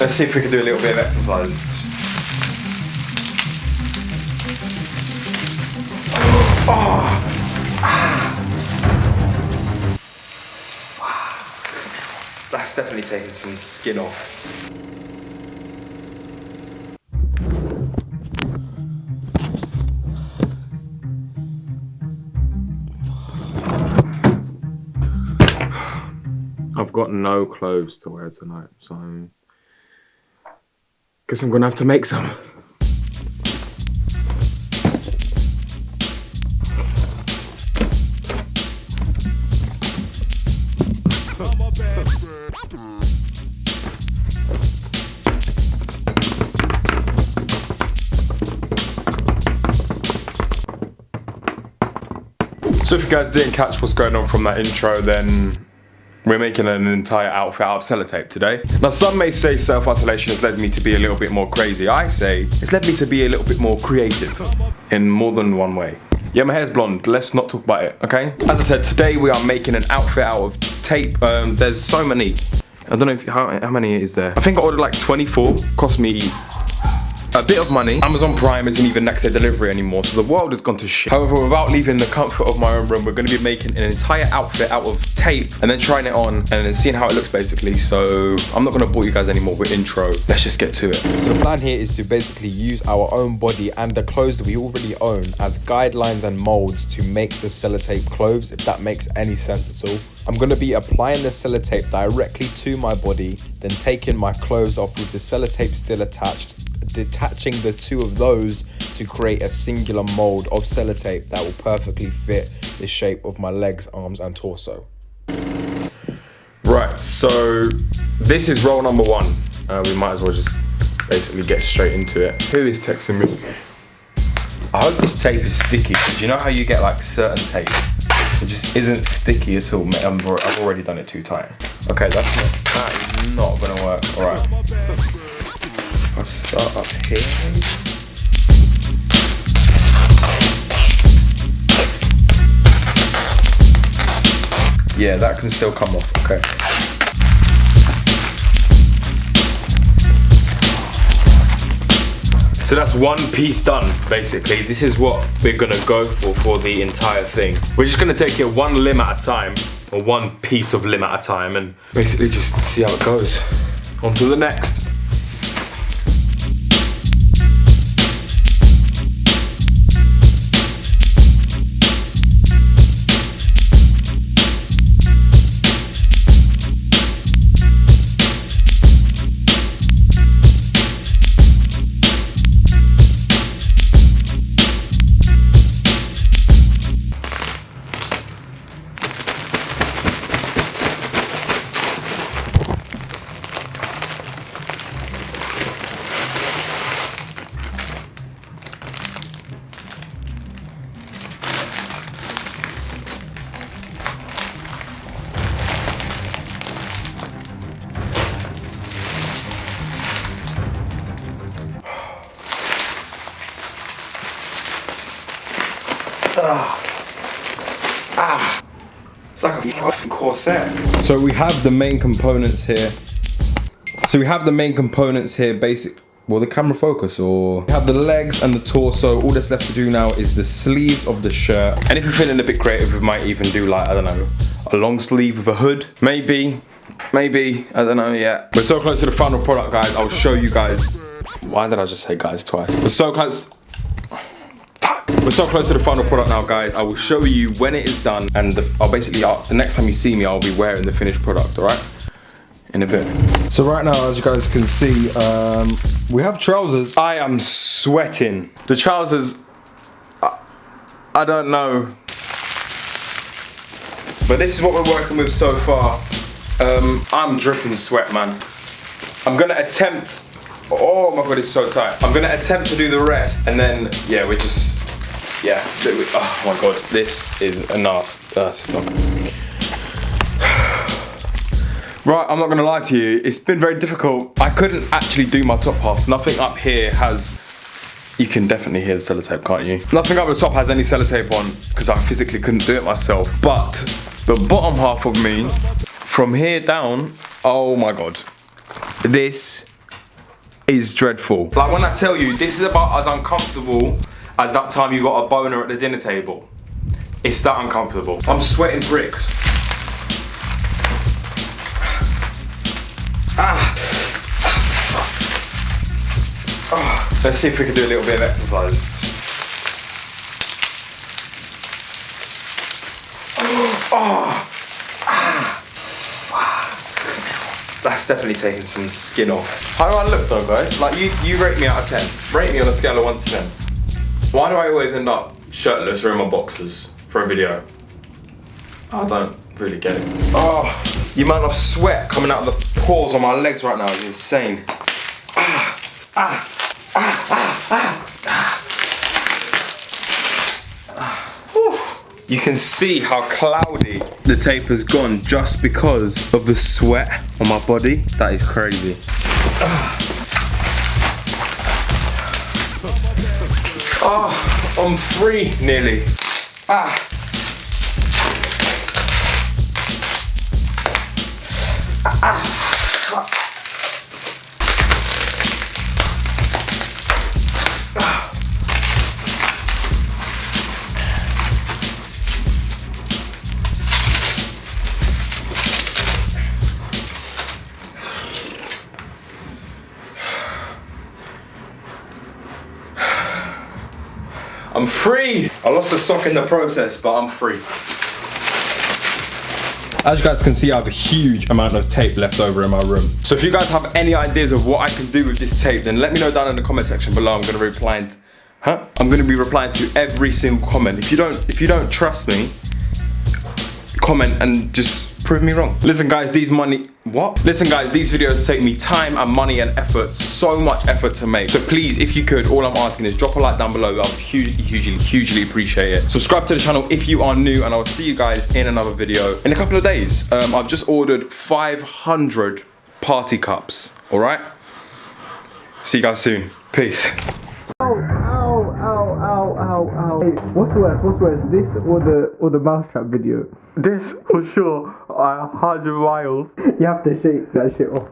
Let's see if we can do a little bit of exercise. Oh. That's definitely taking some skin off. I've got no clothes to wear tonight, so guess I'm gonna have to make some. So if you guys didn't catch what's going on from that intro, then we're making an entire outfit out of sellotape today. Now some may say self-isolation has led me to be a little bit more crazy. I say it's led me to be a little bit more creative in more than one way. Yeah, my hair's blonde. Let's not talk about it, okay? As I said, today we are making an outfit out of tape. Um, there's so many. I don't know if how, how many is there. I think I ordered like 24. Cost me a bit of money. Amazon Prime isn't even next day delivery anymore, so the world has gone to shit. However, without leaving the comfort of my own room, we're gonna be making an entire outfit out of tape and then trying it on and then seeing how it looks basically. So I'm not gonna bore you guys anymore with intro. Let's just get to it. So the plan here is to basically use our own body and the clothes that we already own as guidelines and molds to make the sellotape clothes, if that makes any sense at all. I'm going to be applying the sellotape directly to my body, then taking my clothes off with the sellotape still attached detaching the two of those to create a singular mold of sellotape that will perfectly fit the shape of my legs, arms and torso. Right, so this is roll number one. Uh, we might as well just basically get straight into it. Who is texting me? I hope this tape is sticky because you know how you get like certain tape? It just isn't sticky at all. I've already done it too tight. Okay, that's not, that is not gonna work. All right. I'll start up here. Yeah, that can still come off, okay. So that's one piece done, basically. This is what we're gonna go for for the entire thing. We're just gonna take it one limb at a time, or one piece of limb at a time, and basically just see how it goes. On to the next. Ah. Ah. It's like a fucking corset. So we have the main components here. So we have the main components here, basic, well the camera focus or we have the legs and the torso. All that's left to do now is the sleeves of the shirt. And if you're feeling a bit creative, we might even do like, I don't know, a long sleeve with a hood. Maybe, maybe, I don't know yet. We're so close to the final product, guys. I'll show you guys. Why did I just say guys twice? We're so close. We're so close to the final product now, guys. I will show you when it is done, and the, I'll basically, I'll, the next time you see me, I'll be wearing the finished product, all right? In a bit. So right now, as you guys can see, um, we have trousers. I am sweating. The trousers, I, I don't know. But this is what we're working with so far. Um, I'm dripping sweat, man. I'm gonna attempt, oh my God, it's so tight. I'm gonna attempt to do the rest, and then, yeah, we're just, yeah, oh my god, this is a nasty, uh, Right, I'm not gonna lie to you, it's been very difficult. I couldn't actually do my top half. Nothing up here has, you can definitely hear the sellotape, can't you? Nothing up the top has any sellotape on because I physically couldn't do it myself. But the bottom half of me, from here down, oh my God. This is dreadful. Like when I tell you, this is about as uncomfortable as that time you got a boner at the dinner table. It's that uncomfortable. I'm sweating bricks. Ah. Ah. Let's see if we can do a little bit of exercise. Oh. Ah. That's definitely taking some skin off. How do I look though, guys? Like you, you rate me out of 10. Rate me on a scale of 1 to 10. Why do I always end up shirtless or in my boxers for a video? I don't really get it. Oh, the amount of sweat coming out of the pores on my legs right now is insane. Ah, ah, ah, ah, ah, ah. You can see how cloudy the tape has gone just because of the sweat on my body. That is crazy. Oh, I'm free nearly. Ah. I'm free. I lost a sock in the process, but I'm free. As you guys can see, I have a huge amount of tape left over in my room. So if you guys have any ideas of what I can do with this tape, then let me know down in the comment section below. I'm gonna reply, huh? I'm gonna be replying to every single comment. If you don't, if you don't trust me, comment and just prove me wrong. Listen guys, these money, what? Listen guys, these videos take me time and money and effort, so much effort to make. So please, if you could, all I'm asking is drop a like down below. I would hugely, hugely, hugely appreciate it. Subscribe to the channel if you are new and I'll see you guys in another video in a couple of days. Um, I've just ordered 500 party cups, all right? See you guys soon. Peace. Ow, ow, ow, ow, ow, ow. Hey, what's worse? What's worse? This or the or the mousetrap video? This for sure, Uh, 100 miles. You have to shake that shit off.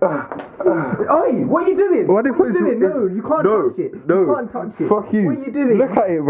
Oi, what are you doing? What are you doing? No, you can't No, touch it. no. You can't touch it. Fuck you. What are you doing? Look at it, bro.